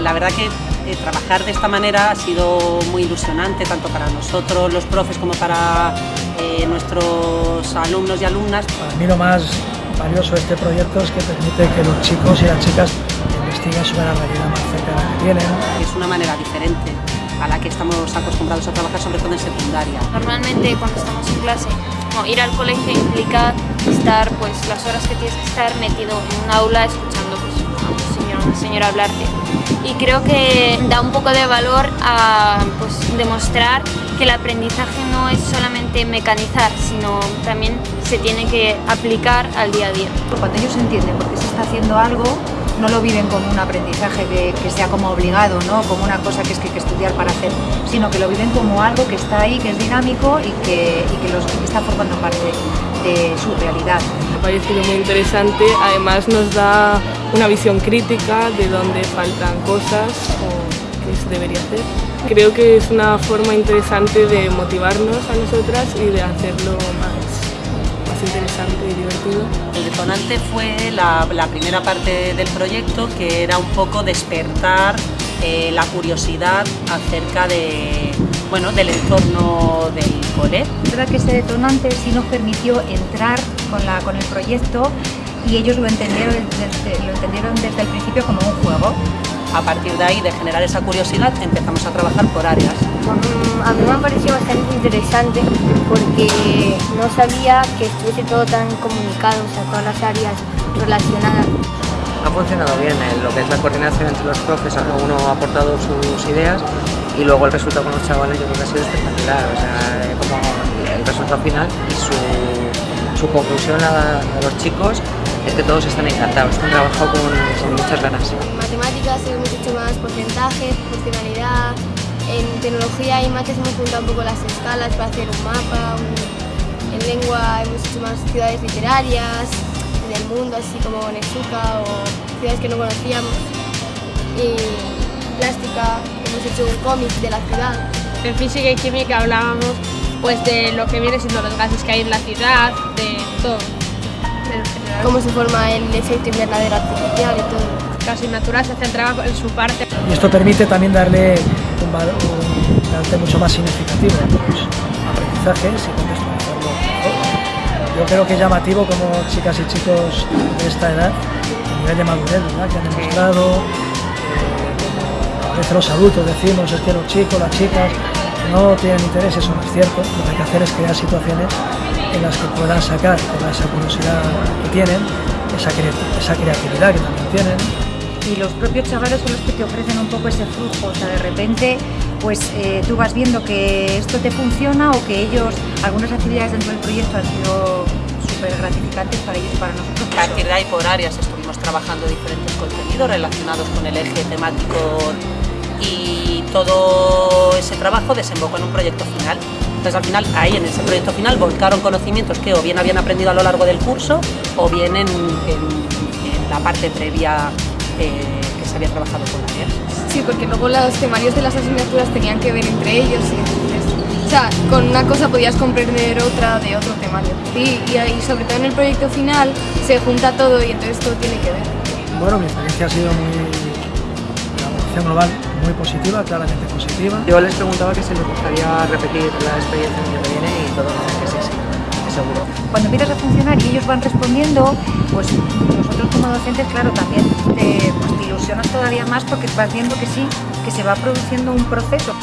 la verdad que eh, trabajar de esta manera ha sido muy ilusionante, tanto para nosotros, los profes, como para eh, nuestros alumnos y alumnas. Para mí lo más valioso de este proyecto es que permite que los chicos y las chicas investiguen sobre la realidad más cercana que tienen. Es una manera diferente a la que estamos acostumbrados a trabajar, sobre todo en secundaria. Normalmente cuando estamos en clase, ir al colegio implica estar pues las horas que tienes que estar metido en un aula escuchando pues, a un señor una señora hablarte. Y creo que da un poco de valor a pues, demostrar que el aprendizaje no es solamente mecanizar, sino también se tiene que aplicar al día a día. Cuando ellos entienden por qué se está haciendo algo, no lo viven como un aprendizaje que, que sea como obligado, ¿no? como una cosa que es que hay que estudiar para hacer, sino que lo viven como algo que está ahí, que es dinámico y que, que, los, que está formando parte de su realidad. Parecido muy interesante, además nos da una visión crítica de dónde faltan cosas o qué se debería hacer. Creo que es una forma interesante de motivarnos a nosotras y de hacerlo más interesante y divertido. El detonante fue la, primera parte del proyecto que era un poco despertar eh, la curiosidad acerca de, bueno, del entorno del cole. Es verdad que ese detonante sí nos permitió entrar con, la, con el proyecto y ellos lo entendieron, desde, lo entendieron desde el principio como un juego. A partir de ahí, de generar esa curiosidad, empezamos a trabajar por áreas. A mí me ha parecido bastante interesante porque no sabía que estuviese todo tan comunicado, o sea, todas las áreas relacionadas. Ha funcionado bien eh, lo que es la coordinación entre los profes, uno ha aportado sus ideas y luego el resultado con los chavales yo creo que ha sido espectacular, o sea, eh, como el resultado final y su, conclusión a, los chicos es que todos están encantados, han trabajado con, muchas ganas. En matemáticas hemos hecho más porcentajes, funcionalidad, en tecnología y mates hemos juntado un poco las escalas para hacer un mapa, en lengua hemos hecho más ciudades literarias, en el mundo así como Nezuka o ciudades que no conocíamos y plástica hemos hecho un cómic de la ciudad. En física y química hablábamos pues de lo que viene siendo los gases que hay en la ciudad, de todo cómo se forma el efecto invernadero artificial y todo. Casi natural se centraba en su parte. Y esto permite también darle un, valor, un carácter mucho más significativo a los aprendizajes y contextualizarlo. Yo creo que es llamativo como chicas y chicos de esta edad, a nivel de madurez, ¿verdad? que han demostrado, a veces los adultos decimos es que los chicos, las chicas no tienen interés, eso no es cierto, lo que hay que hacer es crear situaciones en las que puedan sacar toda esa curiosidad que tienen, esa, esa creatividad que también tienen. Y los propios chavales son los que te ofrecen un poco ese flujo, o sea, de repente pues eh, tú vas viendo que esto te funciona o que ellos, algunas actividades dentro del proyecto han sido súper gratificantes para ellos y para nosotros. A partir de ahí por áreas estuvimos trabajando diferentes contenidos relacionados con el eje temático y todo ese trabajo desembocó en un proyecto final. Entonces al final ahí en ese proyecto final volcaron conocimientos que o bien habían aprendido a lo largo del curso o bien en, la parte previa eh, que se había trabajado con áreas. Sí, porque luego los temarios de las asignaturas tenían que ver entre ellos y o sea, con una cosa podías comprender otra de otro temario. Sí, y, y sobre todo en el proyecto final se junta todo y entonces todo tiene que ver. Bueno, mi experiencia ha sido muy, global muy positiva, claramente positiva. Yo les preguntaba que si les gustaría repetir la experiencia el año que viene y todos dicen que sí, sí, seguro. Cuando empiezas a funcionar y ellos van respondiendo, pues nosotros como docentes, claro, también te, pues, te ilusionas todavía más porque vas viendo que sí, que se va produciendo un proceso.